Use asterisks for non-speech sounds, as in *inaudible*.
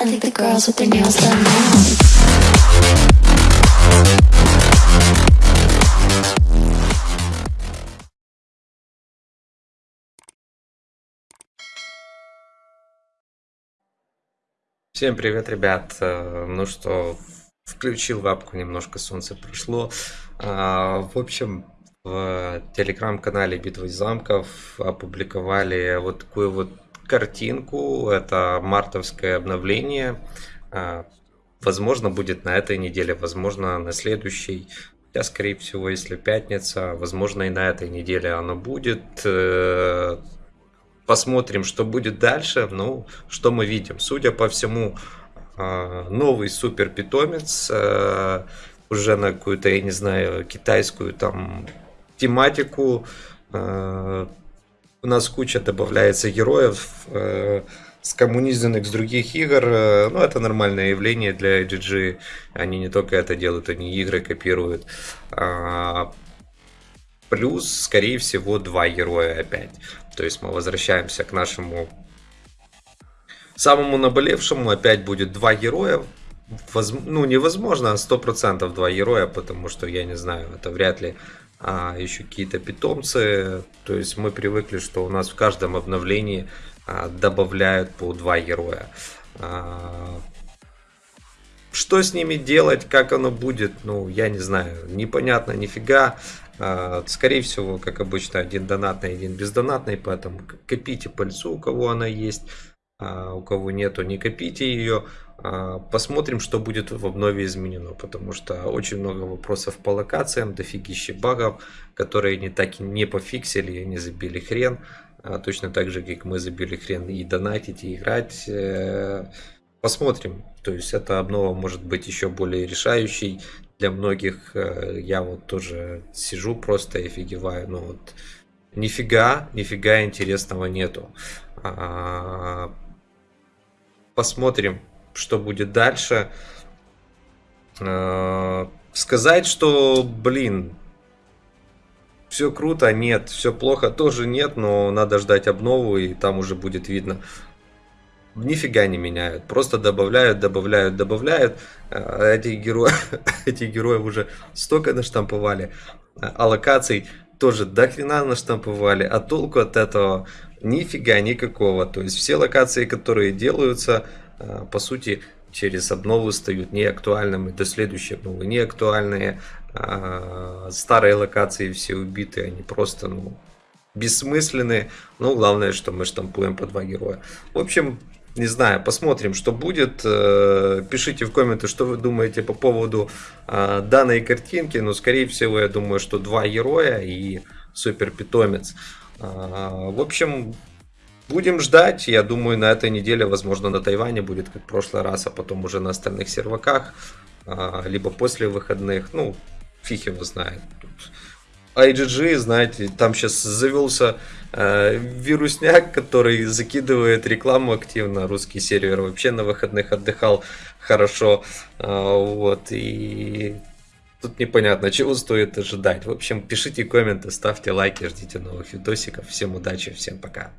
I think the girls with their nails done now. Всем привет, ребят. Э, Ну что, включил вебку, немножко солнце пришло. А, В общем, в телеграм-канале Битва из замков опубликовали вот такую вот картинку. Это мартовское обновление. А, Возможно, будет на этой неделе, возможно, на следующей. Хотя, скорее всего, если пятница, возможно, и на этой неделе оно будет. Э, Посмотрим, что будет дальше. Ну, что мы видим. Судя по всему, а, новый супер питомец э, уже на какую-то, я не знаю, китайскую там тематику. У нас куча добавляется героев, э, скоммунизированных с других игр. Э, Ну, это нормальное явление для GG. Они не только это делают, они игры копируют. А, Плюс, скорее всего, два героя опять. То есть мы возвращаемся к нашему самому наболевшему. Опять будет два героя. Воз... Ну, невозможно, а 100% два героя, потому что, я не знаю, это вряд ли а, еще какие-то питомцы. То есть мы привыкли, что у нас в каждом обновлении а, добавляют по два героя. А, что с ними делать, как оно будет, ну, я не знаю, непонятно нифига. А, Скорее всего, как обычно, один донатный, один бездонатный, поэтому копите пыльцу, у кого она есть, а у кого нету, не копите ее. А, Посмотрим, что будет в обнове изменено, потому что очень много вопросов по локациям, дофигища багов, которые не так и не пофиксили, не забили хрен. А Точно так же, как мы забили хрен и донатить, и играть. Э, Посмотрим. То есть эта обнова может быть еще более решающей для многих. Э, Я вот тоже сижу просто и офигеваю. Ну вот нифига, нифига интересного нету. Посмотрим, что будет дальше. Э, Сказать, что, блин, все круто, нет, все плохо тоже нет, но надо ждать обнову, и там уже будет видно. Нифига не меняют, просто добавляют, добавляют, добавляют. Э, Эти герои, *laughs* эти герои уже столько наштамповали, а локаций тоже до хрена наштамповали, а толку от этого нифига никакого. То есть все локации, которые делаются, э, по сути, через обнову стают неактуальными, до следующей обновы неактуальные. А, Старые локации все убиты, они просто, ну, бессмысленные. Но главное, что мы штампуем по два героя. В общем, не знаю, посмотрим, что будет. Э, Пишите в комменты, что вы думаете по поводу э, данной картинки. Но, скорее всего, я думаю, что два героя и супер питомец. А, В общем, будем ждать. Я думаю, на этой неделе, возможно, на Тайване будет как в прошлый раз, а потом уже на остальных серваках. а, Либо после выходных. Ну, фиг его знает. IGG, знаете, там сейчас завелся э, вирусняк, который закидывает рекламу активно. Русский сервер вообще на выходных отдыхал хорошо. А, вот, и тут непонятно, чего стоит ожидать. В общем, пишите комменты, ставьте лайки, ждите новых видосиков. Всем удачи, всем пока.